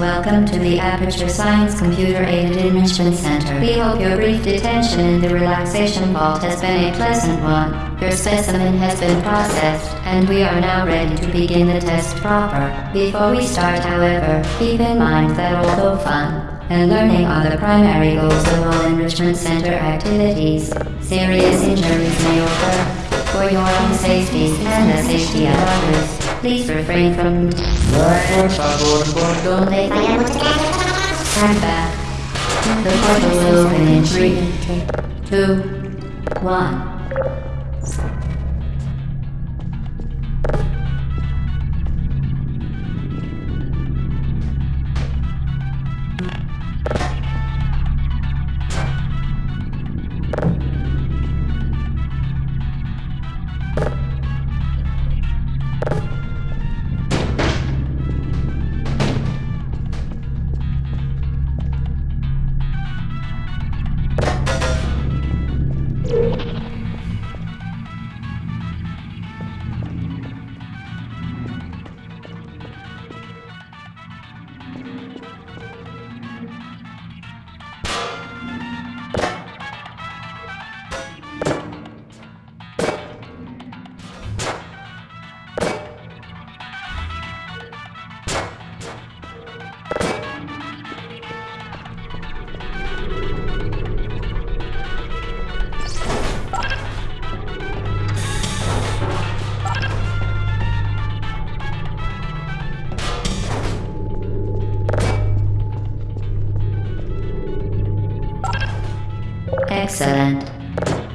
welcome to the Aperture Science Computer Aided Enrichment Center. We hope your brief detention in the relaxation vault has been a pleasant one. Your specimen has been processed, and we are now ready to begin the test proper. Before we start, however, keep in mind that although fun, and learning are the primary goals of all enrichment center activities. Serious injuries may occur. For your own safety and the safety of others, please refrain from... Por favor, Donde Stand back. The portal will open in three, two, one. Excellent.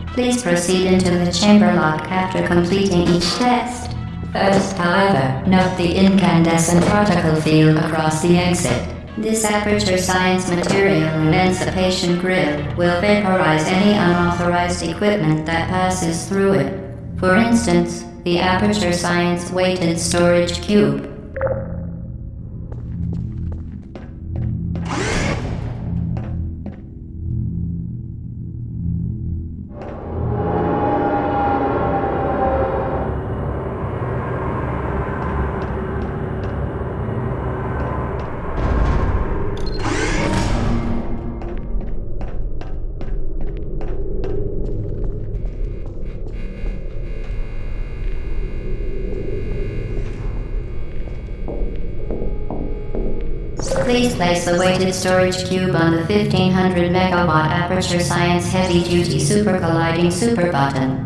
Please proceed into the chamber lock after completing each test. First, however, note the incandescent particle field across the exit. This aperture science material emancipation grill will vaporize any unauthorized equipment that passes through it. For instance, the aperture science weighted storage cube. Please place the weighted storage cube on the 1500 megawatt Aperture Science Heavy Duty Super Colliding Super Button.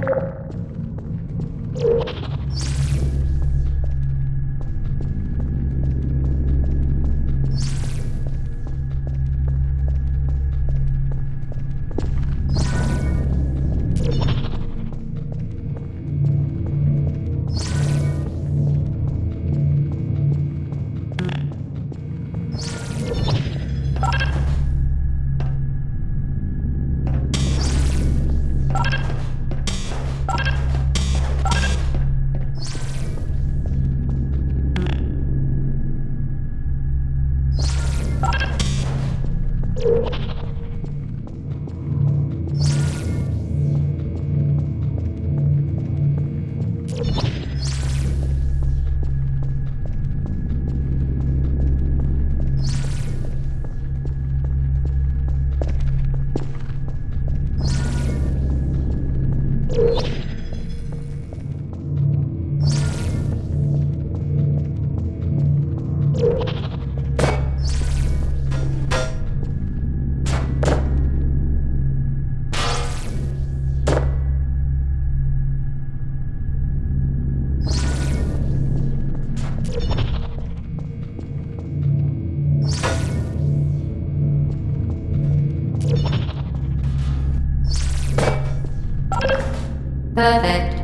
Perfect.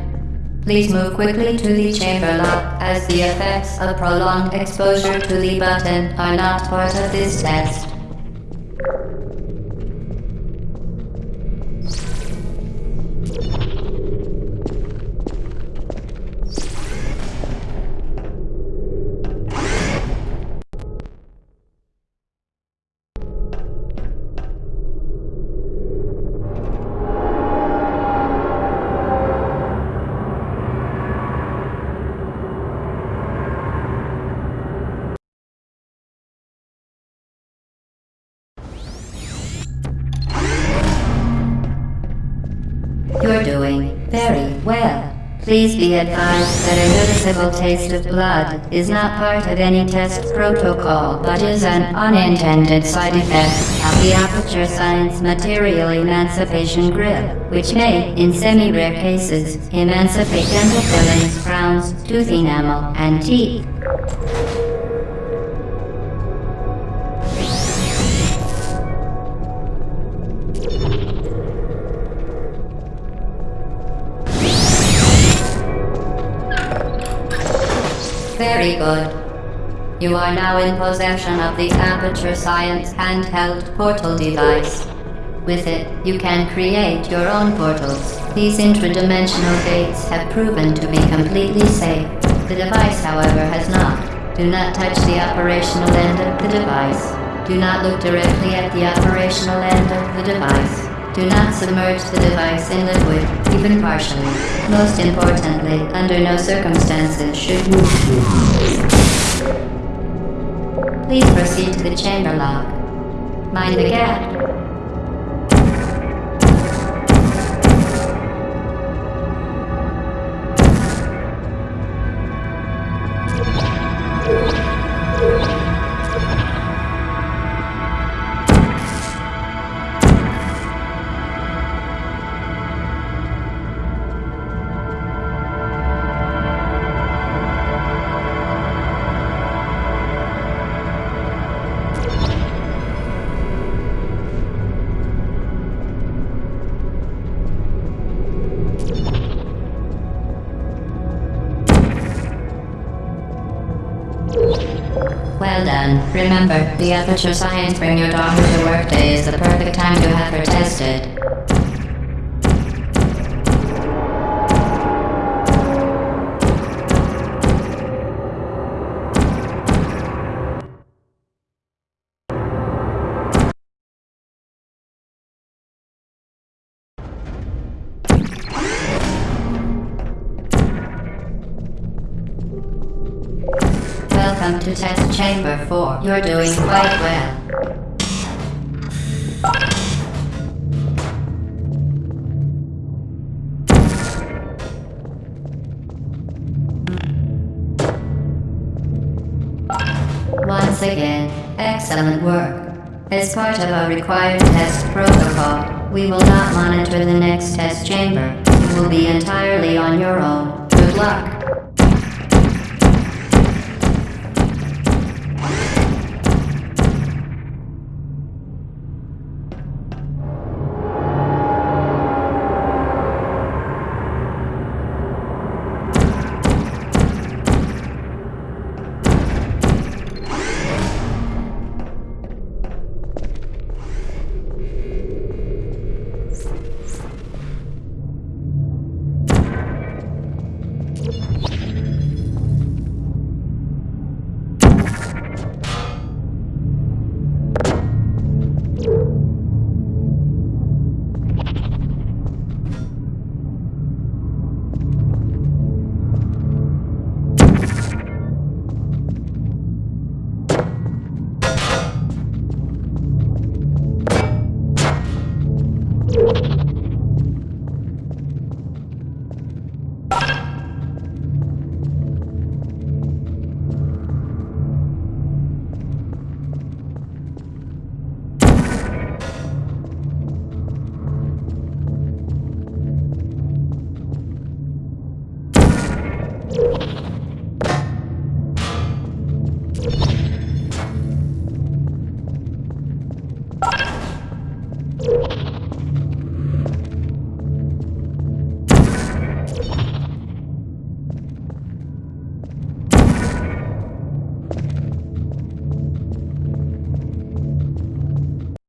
Please move quickly to the chamber lock, as the effects of prolonged exposure to the button are not part of this test. Please be advised that a noticeable taste of blood is not part of any test protocol, but is an unintended side effect of the Aperture Science Material Emancipation Grill, which may, in semi-rare cases, emancipate dental fillings, crowns, tooth enamel, and teeth. Very good. You are now in possession of the Aperture Science handheld portal device. With it, you can create your own portals. These intradimensional gates have proven to be completely safe. The device, however, has not. Do not touch the operational end of the device. Do not look directly at the operational end of the device. Do not submerge the device in liquid, even partially. Most importantly, under no circumstances should you... Please proceed to the chamber lock. Mind the gap. Remember, the Aperture Science Bring Your Daughter to Work Day is the perfect time to have her tested. Welcome to Test Chamber 4. You're doing quite well. Once again, excellent work. As part of our required test protocol, we will not monitor the next test chamber. You will be entirely on your own. Good luck.